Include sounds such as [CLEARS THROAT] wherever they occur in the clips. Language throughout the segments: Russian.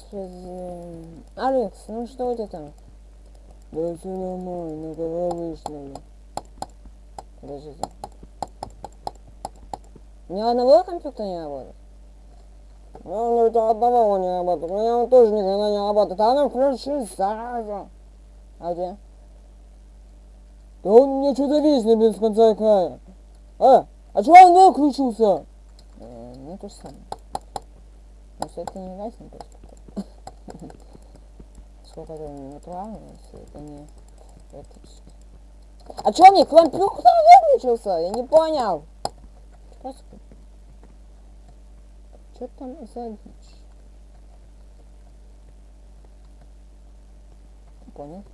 господи. Алекс, ну что у тебя там? Да все нормально, когда вышли. Подождите. Ни одного компьютера не работает? Ну, у тебя одного не работает. У меня он тоже никогда не работает. А ну включи, зараза. А где? Да он мне что-то виснет без конца и края. А, а чего он выключился? Э, ну, то же самое. Но все это не гаснет просто. Сколько это натурально, если это не электрический. А чё мне компьютер выключился? Я не понял. Что там за дичь? Понял?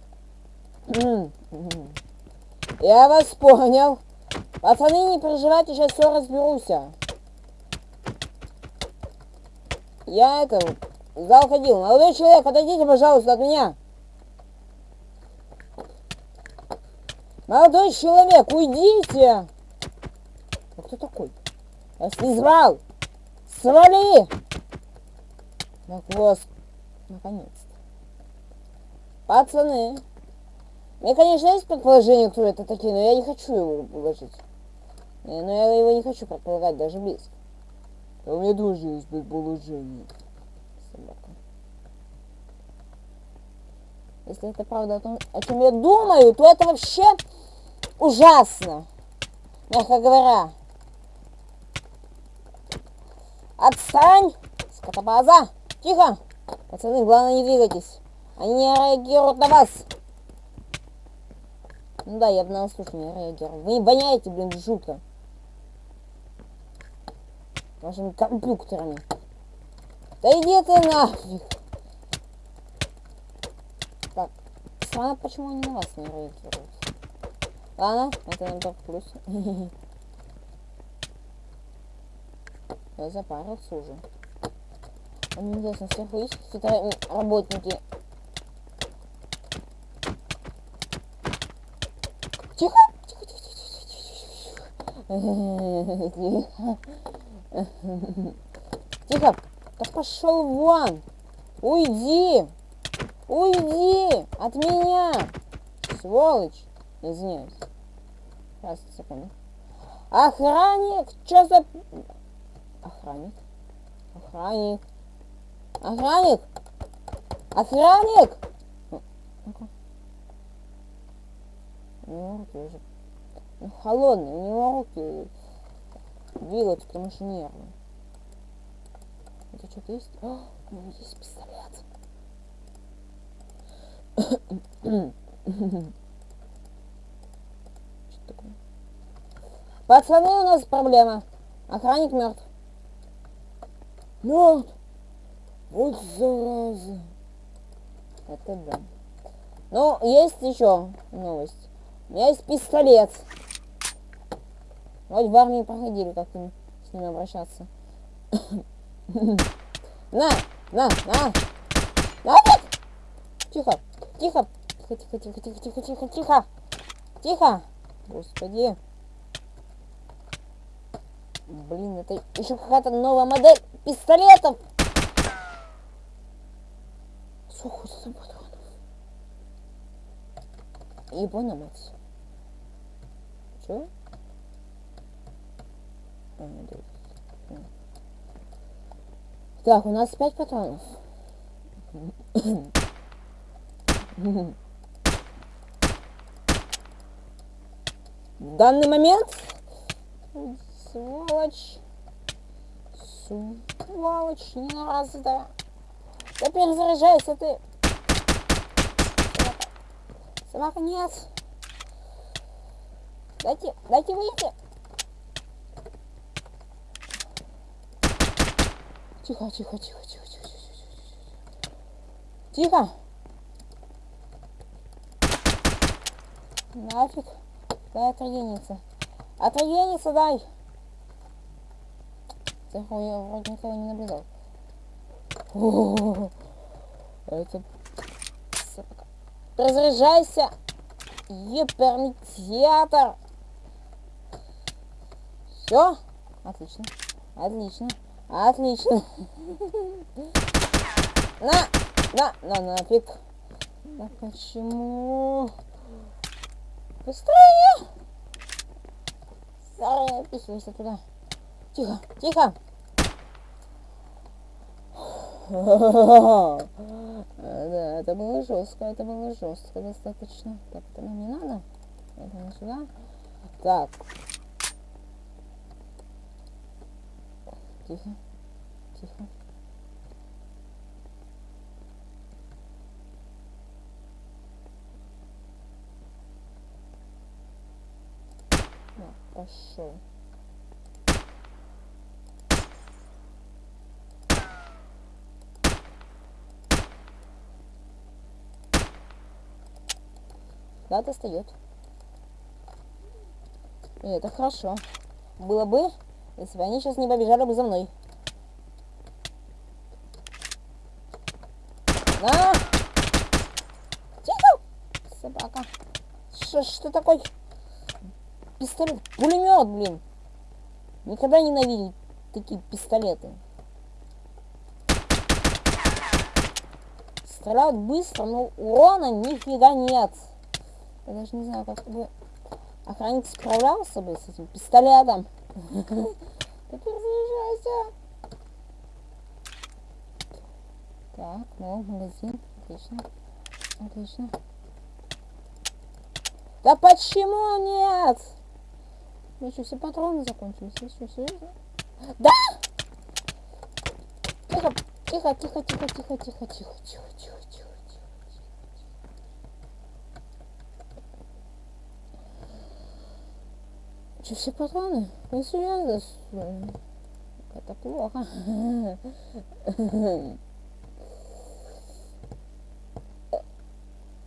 [CLEARS THROAT] Я вас понял. Пацаны, не переживайте, сейчас все разберусь. Я это, в зал ходил. Молодой человек, отойдите, пожалуйста, от меня. Молодой человек, уйдите. А кто такой? Я звал. Свали! Так вот, наконец-то. Пацаны. У меня, конечно, есть предположение, кто это такие, но я не хочу его положить. Э, но я его не хочу предполагать даже близко. У меня тоже есть предположение. Собака. Если это правда о том, о чем я думаю, то это вообще ужасно. Мягко говоря. Отстань! Скотобаза! Тихо! Пацаны, главное не двигайтесь. Они не реагируют на вас. Ну да, я бы на слух не реагировал. Вы не воняете, блин, жутко. Вашими компьютерами. Да иди ты нафиг. Так, странно, почему они на вас не реагируют. Ладно, это нам только плюс. [LAUGHS] Я запарился уже. Мне интересно, сверху есть какие-то работники? Тихо! Тихо, тихо, тихо, тихо, тихо. Тихо! [LAUGHS] Да пошел вон! Уйди! Уйди! От меня! Сволочь! Извиняюсь. Сейчас, секунду. Охранник! Что за... Охранник. Охранник. Охранник. Охранник. У него руки уже ну, холодные, у него руки двигаются, потому что нервные. Это что-то есть? О, у него есть пистолет. Что такое? Пацаны, у нас проблема. Охранник мертв. Мертв. Вот зараза. Это да. Ну, есть еще новость. У меня есть пистолет. Вот в армии проходили, как им с ним обращаться. На, на, на. Нафиг! Тихо, тихо. Тихо, тихо, тихо, тихо, тихо, тихо, тихо. Тихо. Господи. Блин, это еще какая-то новая модель пистолетов. Там патронов? Ебана мать. Че? А, да. Так, у нас пять патронов. В данный момент сволочь. Сволочь, не раз, да. Да перезаряжайся ты. Собака. Собака, нет. Дайте, дайте выйти. Тихо, тихо, тихо, тихо, тихо, тихо, тихо. Тихо. Нафиг. Дай отрегениться. Отрегениться дай. Сверху я вроде никого не наблюдал. О, это... Разряжайся! Еперметиатор! Все? Отлично. Отлично. Отлично. На! На! На нафиг! Да почему? Быстрее! Старая, описывайся туда. Тихо, тихо! Да, это было жестко, это было жестко достаточно. Так, это нам не надо. Это не сюда. Так. Тихо. Тихо. пошел. Да, достает. И это хорошо. Было бы, если бы они сейчас не побежали бы за мной. На! Тихо! Собака. Что, что такое? Пистолет. Пулемет, блин. Никогда не ненавидел такие пистолеты. Стреляют быстро, но урона нифига нет. Я даже не знаю, как бы охранник справлялся бы с этим пистолетом. Теперь заезжайся. Так, ну, магазин. Отлично. Отлично. Да почему нет? Ну что, все патроны закончились? Все, все, все. Да! Тихо, тихо, тихо, тихо, тихо, тихо, тихо, тихо, тихо. Че, все патроны? Ну, серьезно? Это плохо.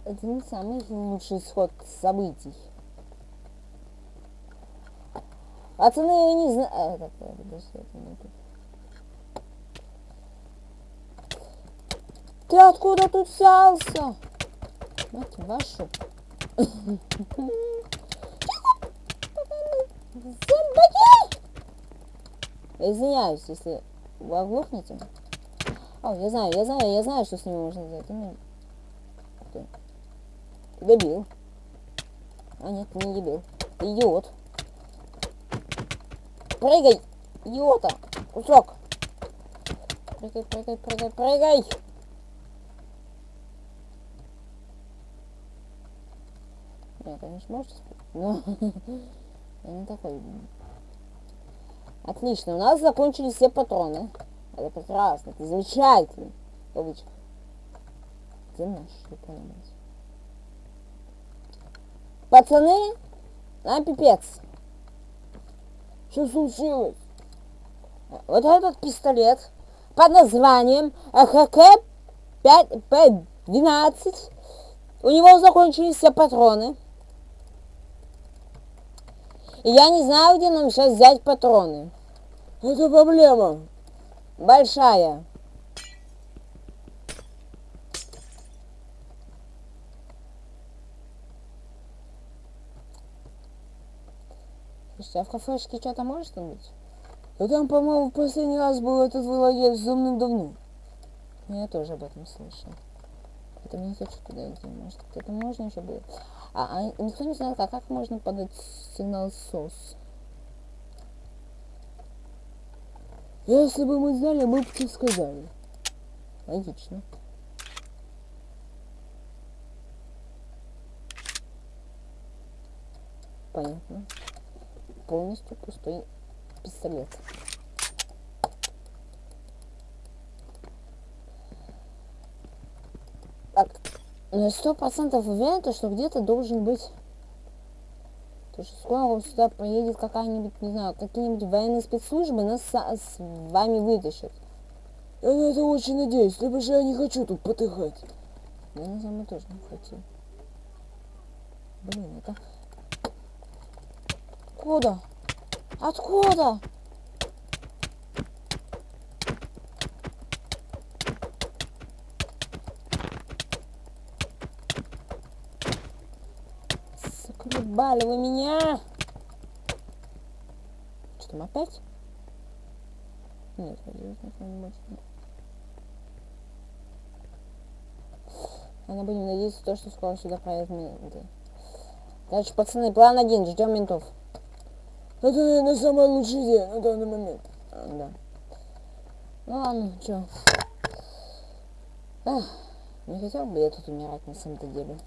Это не самый лучший исход событий. Пацаны, я не знаю... А, это не. Ты откуда тут взялся? Мать вашу. Я извиняюсь, если вы оглохнете. О, я знаю, я знаю, я знаю, что с ними можно сделать. Ты, ты дебил. А нет, не дебил. Ты идиот. Прыгай, идиота! Кусок! Прыгай, прыгай, прыгай, прыгай! Нет, конечно, можете но [LAUGHS] я не такой. Отлично, у нас закончились все патроны. Это прекрасно, это замечательно. Кавычка. Где наш, не понимаете? Пацаны, нам пипец. Что случилось? Вот этот пистолет под названием АХК-5П-12. У него закончились все патроны. И я не знаю, где нам сейчас взять патроны. Это проблема. Большая. Слушайте, а в кафешке что-то может быть? Там, по-моему, в последний раз был этот владелец давным-давно. Я тоже об этом слышал. Поэтому не хочу туда идти. Может, где-то можно еще будет. А, а никто не знает, а как можно подать сигнал СОС? Если бы мы знали, мы бы тебе сказали. Логично. Понятно полностью пустой пистолет. Так, на сто процентов уверен, что где-то должен быть... То, что скоро сюда поедет какая-нибудь, не знаю, какие-нибудь военные спецслужбы нас с, вами вытащат. Я на это очень надеюсь, либо же я не хочу тут потыхать. Я на самом деле тоже не хочу. Блин, это Откуда? Откуда? Заколебали вы меня! Что там опять? Нет, будет. Ладно, будем надеяться, то, что скоро сюда проедут менты. Короче, пацаны, план один, ждем ментов. Это, наверное, самая лучшая идея на данный момент. А, да. Ну ладно, чё. Эх, не хотел бы я тут умирать на самом-то деле.